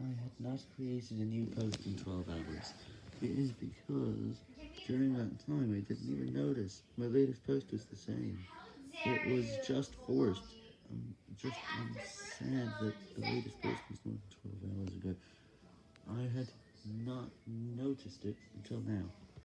I had not created a new post in 12 hours. It is because during that time I didn't even notice. My latest post was the same. It was just forced. I'm just I'm sad that the latest post was not 12 hours ago. I had not noticed it until now.